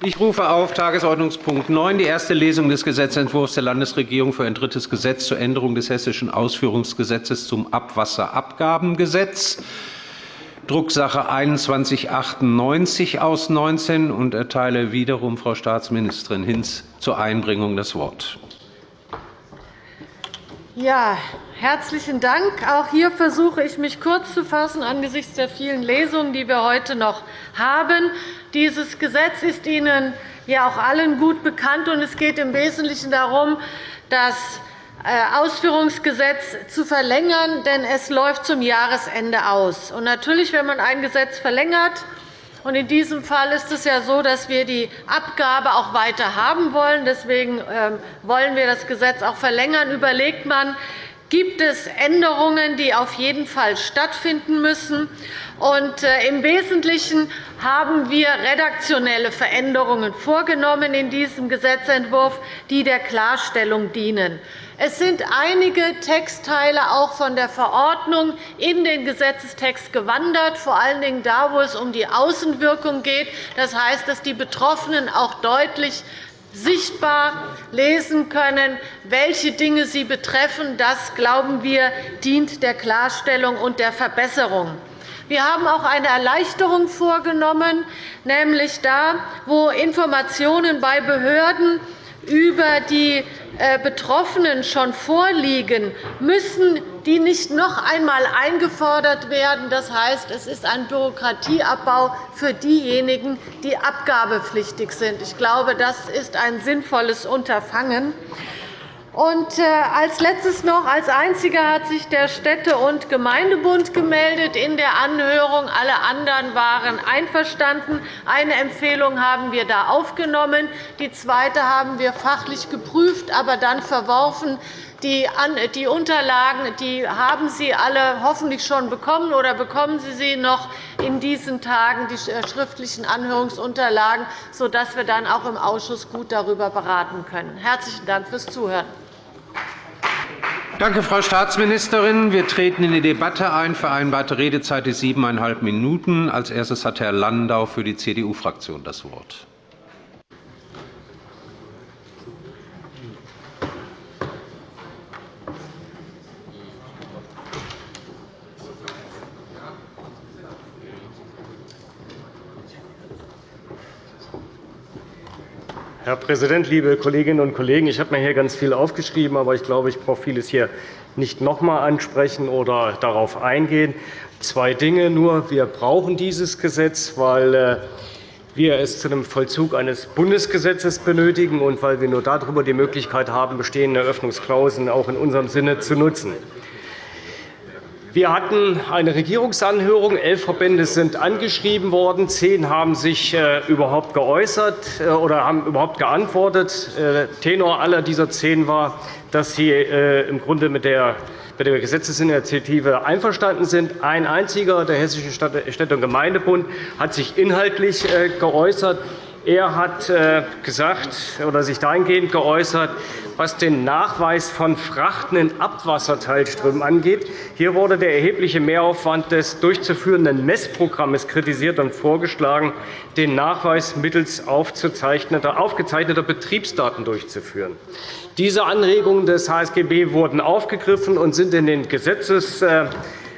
Ich rufe auf Tagesordnungspunkt 9, die erste Lesung des Gesetzentwurfs der Landesregierung für ein drittes Gesetz zur Änderung des Hessischen Ausführungsgesetzes zum Abwasserabgabengesetz, Drucksache 2198 aus 19, und erteile wiederum Frau Staatsministerin Hinz zur Einbringung das Wort. Ja, herzlichen Dank. Auch hier versuche ich, mich kurz zu fassen angesichts der vielen Lesungen, die wir heute noch haben. Dieses Gesetz ist Ihnen ja auch allen gut bekannt, und es geht im Wesentlichen darum, das äh, Ausführungsgesetz zu verlängern, denn es läuft zum Jahresende aus. Und natürlich, wenn man ein Gesetz verlängert, in diesem Fall ist es ja so, dass wir die Abgabe auch weiter haben wollen. Deswegen ähm, wollen wir das Gesetz auch verlängern. Überlegt man, gibt es Änderungen, die auf jeden Fall stattfinden müssen. Und äh, Im Wesentlichen haben wir redaktionelle Veränderungen vorgenommen in diesem Gesetzentwurf, die der Klarstellung dienen. Es sind einige Textteile auch von der Verordnung in den Gesetzestext gewandert, vor allen Dingen da, wo es um die Außenwirkung geht. Das heißt, dass die Betroffenen auch deutlich sichtbar lesen können, welche Dinge sie betreffen. Das, glauben wir, dient der Klarstellung und der Verbesserung. Wir haben auch eine Erleichterung vorgenommen, nämlich da, wo Informationen bei Behörden über die äh, Betroffenen schon vorliegen, müssen die nicht noch einmal eingefordert werden. Das heißt, es ist ein Bürokratieabbau für diejenigen, die abgabepflichtig sind. Ich glaube, das ist ein sinnvolles Unterfangen. Und äh, als letztes noch als einziger hat sich der Städte- und Gemeindebund gemeldet in der Anhörung. Alle anderen waren einverstanden. Eine Empfehlung haben wir da aufgenommen. Die zweite haben wir fachlich geprüft, aber dann verworfen. Die Unterlagen die haben Sie alle hoffentlich schon bekommen oder bekommen Sie sie noch in diesen Tagen, die äh, schriftlichen Anhörungsunterlagen, sodass wir dann auch im Ausschuss gut darüber beraten können. Herzlichen Dank fürs Zuhören. Danke, Frau Staatsministerin. Wir treten in die Debatte ein. Vereinbarte Redezeit ist siebeneinhalb Minuten. Als erstes hat Herr Landau für die CDU-Fraktion das Wort. Herr Präsident, liebe Kolleginnen und Kollegen! Ich habe mir hier ganz viel aufgeschrieben, aber ich glaube, ich brauche vieles hier nicht noch einmal ansprechen oder darauf eingehen. Zwei Dinge nur. Wir brauchen dieses Gesetz, weil äh, wir es zu dem Vollzug eines Bundesgesetzes benötigen und weil wir nur darüber die Möglichkeit haben, bestehende Öffnungsklauseln auch in unserem Sinne zu nutzen. Wir hatten eine Regierungsanhörung. Elf Verbände sind angeschrieben worden. Zehn haben sich äh, überhaupt geäußert äh, oder haben überhaupt geantwortet. Äh, Tenor aller dieser zehn war, dass sie im Grunde mit der Gesetzesinitiative einverstanden sind. Ein einziger, der Hessische Städte- und Gemeindebund, hat sich inhaltlich geäußert. Er hat gesagt oder sich dahingehend geäußert, was den Nachweis von Frachten in Abwasserteilströmen angeht. Hier wurde der erhebliche Mehraufwand des durchzuführenden Messprogramms kritisiert und vorgeschlagen, den Nachweis mittels aufgezeichneter Betriebsdaten durchzuführen. Diese Anregungen des HSGB wurden aufgegriffen und sind in den Gesetzes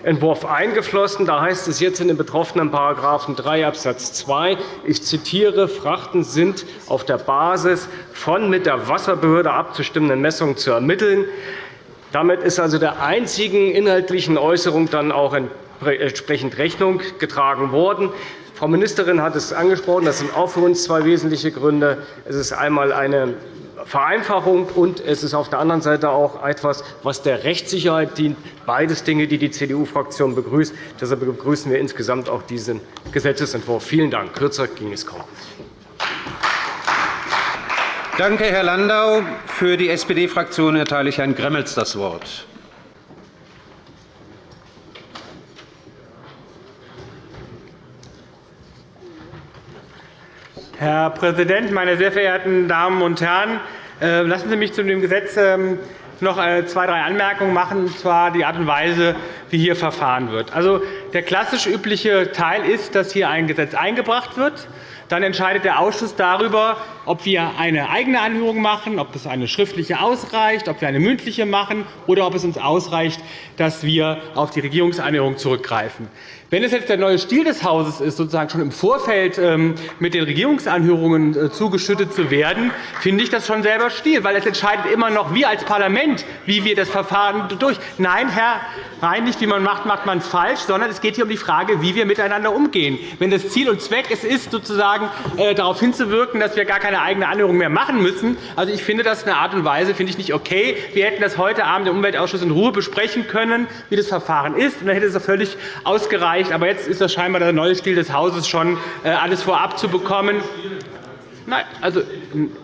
Entwurf eingeflossen. Da heißt es jetzt in den betroffenen § 3 Abs. 2, ich zitiere, Frachten sind auf der Basis von mit der Wasserbehörde abzustimmenden Messungen zu ermitteln. Damit ist also der einzigen inhaltlichen Äußerung dann auch entsprechend Rechnung getragen worden. Frau Ministerin hat es angesprochen. Das sind auch für uns zwei wesentliche Gründe. Es ist einmal eine Vereinfachung, und es ist auf der anderen Seite auch etwas, was der Rechtssicherheit dient. Beides Dinge, die die CDU-Fraktion begrüßt. Deshalb begrüßen wir insgesamt auch diesen Gesetzentwurf. Vielen Dank. Kürzer ging es kaum. Danke, Herr Landau. Für die SPD-Fraktion erteile ich Herrn Gremmels das Wort. Herr Präsident, meine sehr verehrten Damen und Herren! Äh, lassen Sie mich zu dem Gesetz ähm, noch äh, zwei, drei Anmerkungen machen, und zwar die Art und Weise, wie hier verfahren wird. Also, der klassisch übliche Teil ist, dass hier ein Gesetz eingebracht wird. Dann entscheidet der Ausschuss darüber, ob wir eine eigene Anhörung machen, ob es eine schriftliche ausreicht, ob wir eine mündliche machen oder ob es uns ausreicht, dass wir auf die Regierungsanhörung zurückgreifen. Wenn es jetzt der neue Stil des Hauses ist, sozusagen schon im Vorfeld ähm, mit den Regierungsanhörungen äh, zugeschüttet zu werden, finde ich das schon selber Stil, weil es entscheidet immer noch wir als Parlament, wie wir das Verfahren durch. Nein, Herr Rhein, nicht wie man macht, macht man es falsch, sondern es geht hier um die Frage, wie wir miteinander umgehen. Wenn das Ziel und Zweck es ist, sozusagen äh, darauf hinzuwirken, dass wir gar keine eigene Anhörung mehr machen müssen, also ich finde das eine Art und Weise finde ich nicht okay. Wir hätten das heute Abend im Umweltausschuss in Ruhe besprechen können, wie das Verfahren ist, und dann hätte es völlig ausgereicht. Aber jetzt ist das scheinbar der neue Stil des Hauses, schon äh, alles vorab zu bekommen. Nein, also,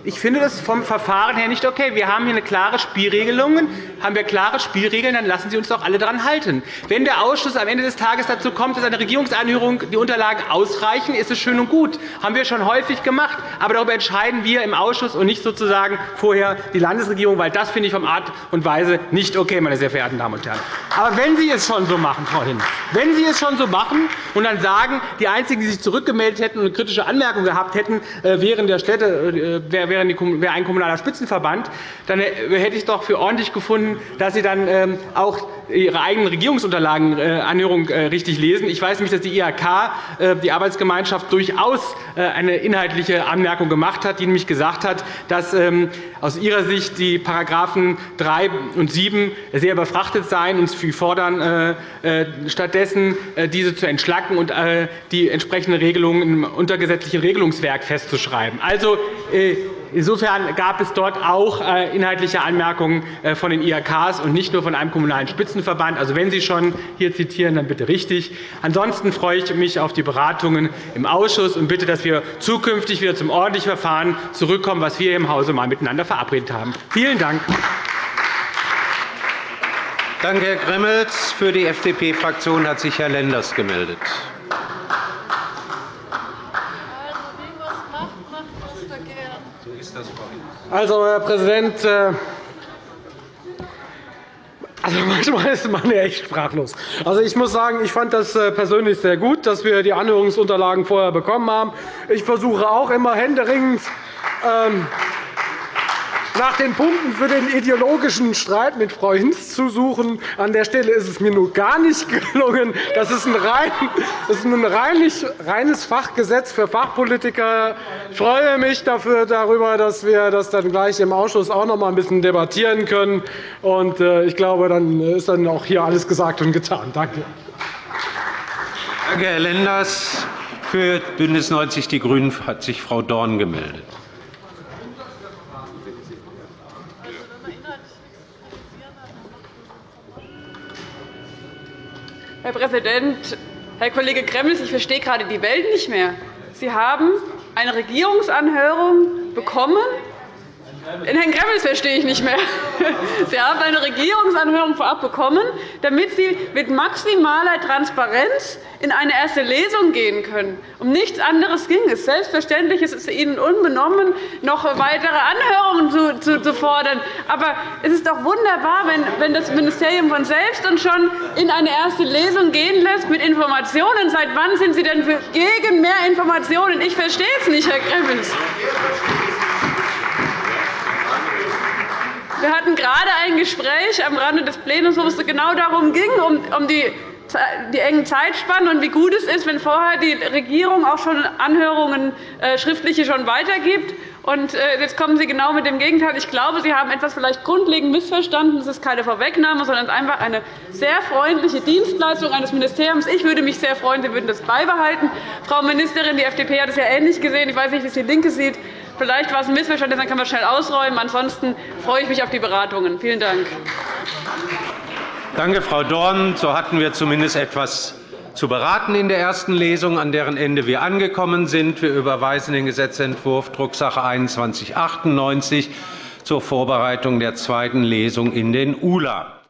ich finde das vom Verfahren her nicht okay. Wir haben hier eine klare Spielregelung. Haben wir klare Spielregeln, dann lassen Sie uns doch alle daran halten. Wenn der Ausschuss am Ende des Tages dazu kommt, dass eine Regierungsanhörung die Unterlagen ausreichen, ist es schön und gut. Das haben wir schon häufig gemacht. Aber darüber entscheiden wir im Ausschuss und nicht sozusagen vorher die Landesregierung, weil das finde ich vom Art und Weise nicht okay, meine sehr verehrten Damen und Herren. Aber wenn Sie es schon so machen, Frau Hinz, wenn Sie es schon so machen und dann sagen, die einzigen, die sich zurückgemeldet hätten und eine kritische Anmerkung gehabt hätten, äh, wären der Städte, äh, wäre ein kommunaler Spitzenverband, dann hätte ich doch für ordentlich gefunden, dass Sie dann ähm, auch Ihre eigenen Regierungsunterlagenanhörung äh, richtig lesen. Ich weiß nämlich, dass die IHK, die Arbeitsgemeinschaft, durchaus eine inhaltliche Anmerkung gemacht hat, die nämlich gesagt hat, dass ähm, aus ihrer Sicht die § 3 und 7 sehr überfrachtet seien und Sie fordern stattdessen, diese zu entschlacken und die entsprechenden Regelungen im untergesetzlichen Regelungswerk festzuschreiben. Also, äh, Insofern gab es dort auch äh, inhaltliche Anmerkungen äh, von den IHKs und nicht nur von einem Kommunalen Spitzenverband. Also, wenn Sie schon hier zitieren, dann bitte richtig. Ansonsten freue ich mich auf die Beratungen im Ausschuss und bitte, dass wir zukünftig wieder zum ordentlichen Verfahren zurückkommen, was wir im Hause einmal miteinander verabredet haben. Vielen Dank. Danke, Herr Gremmels. Für die FDP-Fraktion hat sich Herr Lenders gemeldet. Also, Herr Präsident, äh, also manchmal ist man ja echt sprachlos. Also, ich muss sagen, ich fand das äh, persönlich sehr gut, dass wir die Anhörungsunterlagen vorher bekommen haben. Ich versuche auch immer händeringend ähm, nach den Punkten für den ideologischen Streit mit Frau Hinz zu suchen. An der Stelle ist es mir nun gar nicht gelungen. Das ist ein, rein, das ist ein reines Fachgesetz für Fachpolitiker. Ich freue mich dafür, darüber, dass wir das dann gleich im Ausschuss auch noch einmal ein bisschen debattieren können. Äh, ich glaube, dann ist dann auch hier alles gesagt und getan. Danke. Danke, Herr Lenders. Für BÜNDNIS 90 die GRÜNEN hat sich Frau Dorn gemeldet. Herr Präsident! Herr Kollege Gremmels, ich verstehe gerade die Welt nicht mehr. Sie haben eine Regierungsanhörung bekommen. Den Herrn Gremmels verstehe ich nicht mehr. Sie haben eine Regierungsanhörung vorab bekommen, damit Sie mit maximaler Transparenz in eine erste Lesung gehen können. Um nichts anderes ging es. Selbstverständlich ist es Ihnen unbenommen, noch weitere Anhörungen zu, fordern. Aber es ist doch wunderbar, wenn das Ministerium von selbst uns schon in eine erste Lesung gehen lässt mit Informationen. Seit wann sind Sie denn gegen mehr Informationen? Ich verstehe es nicht, Herr Gremmels. Wir hatten gerade ein Gespräch am Rande des Plenums, wo es genau darum ging, um die die engen Zeitspannen und wie gut es ist, wenn vorher die Regierung auch schon Anhörungen äh, schriftliche schon weitergibt. Und äh, jetzt kommen Sie genau mit dem Gegenteil. Ich glaube, Sie haben etwas vielleicht grundlegend missverstanden. Es ist keine Vorwegnahme, sondern einfach eine sehr freundliche Dienstleistung eines Ministeriums. Ich würde mich sehr freuen, Sie würden das beibehalten. Frau Ministerin, die FDP hat es ja ähnlich gesehen. Ich weiß nicht, wie es die LINKE sieht. Vielleicht war es ein Missverständnis, dann kann man schnell ausräumen. Ansonsten freue ich mich auf die Beratungen. Vielen Dank. Danke, Frau Dorn. So hatten wir zumindest etwas zu beraten in der ersten Lesung, an deren Ende wir angekommen sind. Wir überweisen den Gesetzentwurf Drucksache 2198 zur Vorbereitung der zweiten Lesung in den ULA.